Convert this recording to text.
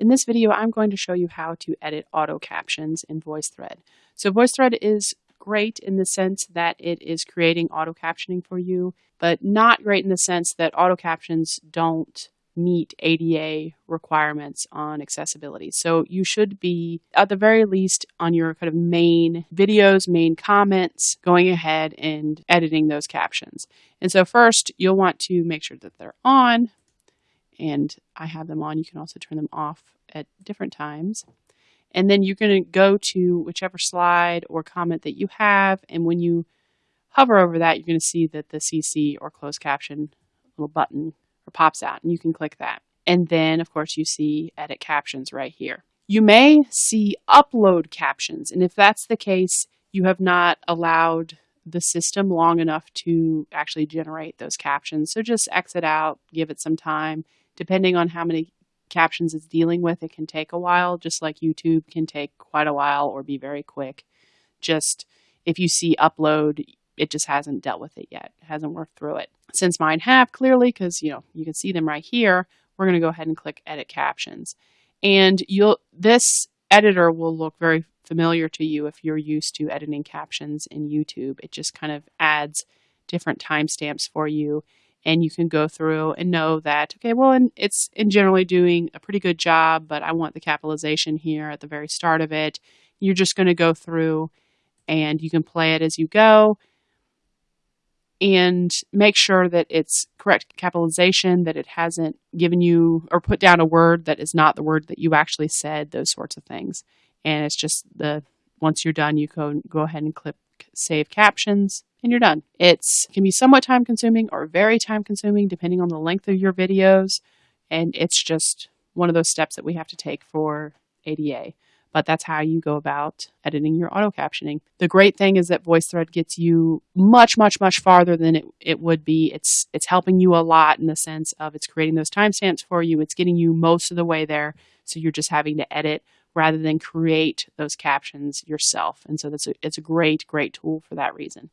In this video, I'm going to show you how to edit auto captions in VoiceThread. So VoiceThread is great in the sense that it is creating auto captioning for you, but not great in the sense that auto captions don't meet ADA requirements on accessibility. So you should be, at the very least, on your kind of main videos, main comments, going ahead and editing those captions. And so first, you'll want to make sure that they're on, and I have them on. You can also turn them off at different times. And then you're going to go to whichever slide or comment that you have. And when you hover over that, you're going to see that the CC or closed caption little button or pops out and you can click that. And then of course you see edit captions right here. You may see upload captions. And if that's the case, you have not allowed the system long enough to actually generate those captions. So just exit out, give it some time. Depending on how many captions it's dealing with, it can take a while, just like YouTube can take quite a while or be very quick. Just if you see upload, it just hasn't dealt with it yet, it hasn't worked through it. Since mine have clearly, because you know you can see them right here, we're going to go ahead and click Edit Captions, and you'll this editor will look very familiar to you if you're used to editing captions in YouTube. It just kind of adds different timestamps for you and you can go through and know that okay well and it's in generally doing a pretty good job but i want the capitalization here at the very start of it. You're just going to go through and you can play it as you go and make sure that it's correct capitalization that it hasn't given you or put down a word that is not the word that you actually said those sorts of things. And it's just the once you're done you can go ahead and save captions and you're done. It can be somewhat time consuming or very time consuming depending on the length of your videos. And it's just one of those steps that we have to take for ADA. But that's how you go about editing your auto captioning. The great thing is that VoiceThread gets you much, much, much farther than it, it would be. It's it's helping you a lot in the sense of it's creating those timestamps for you. It's getting you most of the way there. So you're just having to edit rather than create those captions yourself. And so that's a, it's a great, great tool for that reason.